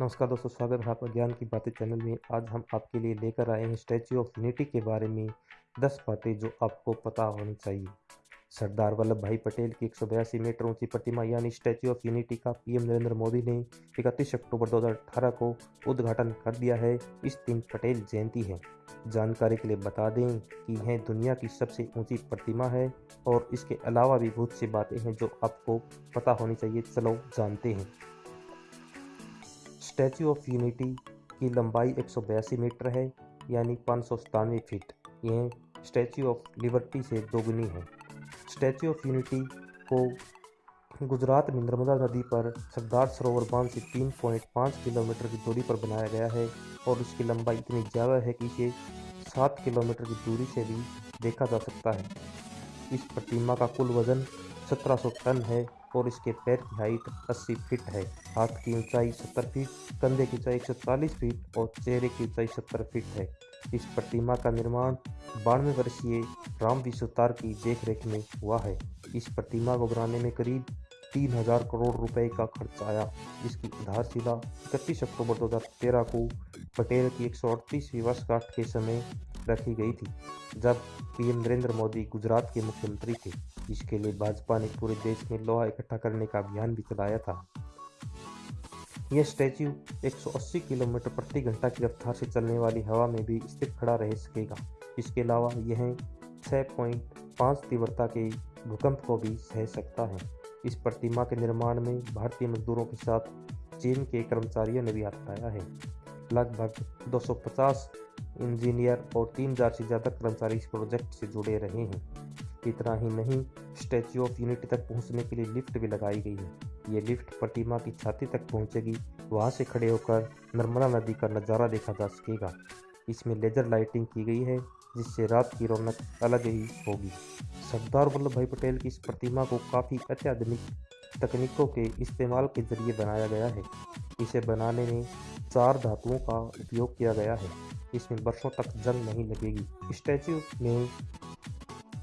नमस्कार दोस्तों, स्वागत है आपका ज्ञान की बातें चैनल में। आज हम आपके लिए लेकर आए हैं स्टैच्यू ऑफ़ यूनिटी के बारे में दस बातें जो आपको पता होनी चाहिए। सरदार वल्लभ भाई पटेल की एक सौ बयासी मीटर ऊँची प्रतिमा यानी स्टैच्यू ऑफ़ यूनिटी का पीएम नरेंद्र मोदी ने इकतीस अक्टूबर 2018 को उद्घाटन कर दिया है। इस दिन पटेल जयंती है। जानकारी के लिए बता दें कि यह दुनिया की सबसे ऊँची प्रतिमा है और इसके अलावा भी बहुत सी बातें हैं जो आपको पता होनी चाहिए। चलो जानते हैं। स्टैचू ऑफ़ यूनिटी की लंबाई एक सौ बयासी मीटर है, यानी पाँच फीट। यह स्टैचू ऑफ़ लिबर्टी से दोगुनी है। स्टैचू ऑफ़ यूनिटी को गुजरात में नर्मदा नदी पर सरदार सरोवर बाँध से 3.5 किलोमीटर की दूरी पर बनाया गया है और इसकी लंबाई इतनी ज़्यादा है कि इसे 7 किलोमीटर की दूरी से भी देखा जा सकता है। इस प्रतिमा का कुल वज़न 1700 टन है। और इसके पैर की हाइट 80 फीट है। हाथ की ऊंचाई 70 फीट, कंधे की ऊंचाई 140 फीट और चेहरे की ऊंचाई 70 फीट है। इस प्रतिमा का निर्माण बानवे वर्षीय राम विश्वतार की देखरेख में हुआ है। इस प्रतिमा को बनाने में करीब तीन हज़ार करोड़ रुपए का खर्च आया। जिसकी आधारशिला इकतीस अक्टूबर 2013 को पटेल की एक सौ अड़तीसवीं वर्षगांठ के समय रखी गई थी, जब पीएम नरेंद्र मोदी गुजरात के मुख्यमंत्री थे। इसके लिए भाजपा ने पूरे देश में लोहा इकट्ठा करने का अभियान भी चलाया था। यह स्टैच्यू 180 किलोमीटर प्रति घंटा की रफ्तार से चलने वाली हवा में भी स्थिर खड़ा रह सकेगा। इसके अलावा यह 6.5 तीव्रता के भूकंप को भी सह सकता है। इस प्रतिमा के निर्माण में भारतीय मजदूरों के साथ चीन के कर्मचारियों ने भी हाथ पाया है। लगभग 250 इंजीनियर और तीन हज़ार से ज़्यादा कर्मचारी इस प्रोजेक्ट से जुड़े रहे हैं। इतना ही नहीं, स्टैच्यू ऑफ़ यूनिटी तक पहुँचने के लिए लिफ्ट भी लगाई गई है। ये लिफ्ट प्रतिमा की छाती तक पहुंचेगी, वहाँ से खड़े होकर नर्मदा नदी का नज़ारा देखा जा सकेगा। इसमें लेजर लाइटिंग की गई है, जिससे रात की रौनक अलग ही होगी। सरदार वल्लभ भाई पटेल की इस प्रतिमा को काफ़ी अत्याधुनिक तकनीकों के इस्तेमाल के ज़रिए बनाया गया है। इसे बनाने में चार धातुओं का उपयोग किया गया है। इसमें वर्षों तक जंग नहीं लगेगी। स्टैचू में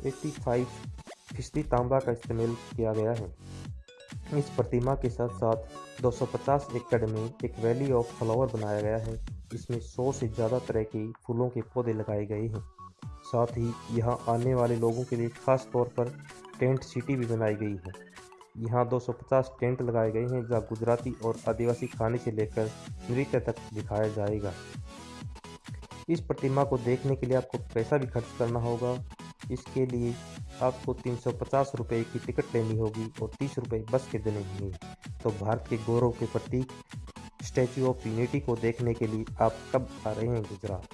85 फ़ीसदी तांबा का इस्तेमाल किया गया है। इस प्रतिमा के साथ साथ 250 एकड़ में एक वैली ऑफ़ फ्लावर बनाया गया है इसमें 100 से ज़्यादा तरह के फूलों के पौधे लगाए गए हैं। साथ ही यहाँ आने वाले लोगों के लिए खास तौर पर टेंट सिटी भी बनाई गई है। यहाँ 250 टेंट लगाए गए हैं, जहाँ गुजराती और आदिवासी खाने से लेकर नृत्य तक दिखाया जाएगा। इस प्रतिमा को देखने के लिए आपको पैसा भी खर्च करना होगा। इसके लिए आपको तीन सौ पचास रुपये की टिकट लेनी होगी और तीस रुपये बस के देने होंगे। तो भारत के गौरव के प्रतीक, स्टैचू ऑफ़ यूनिटी को देखने के लिए आप कब आ रहे हैं गुजरात?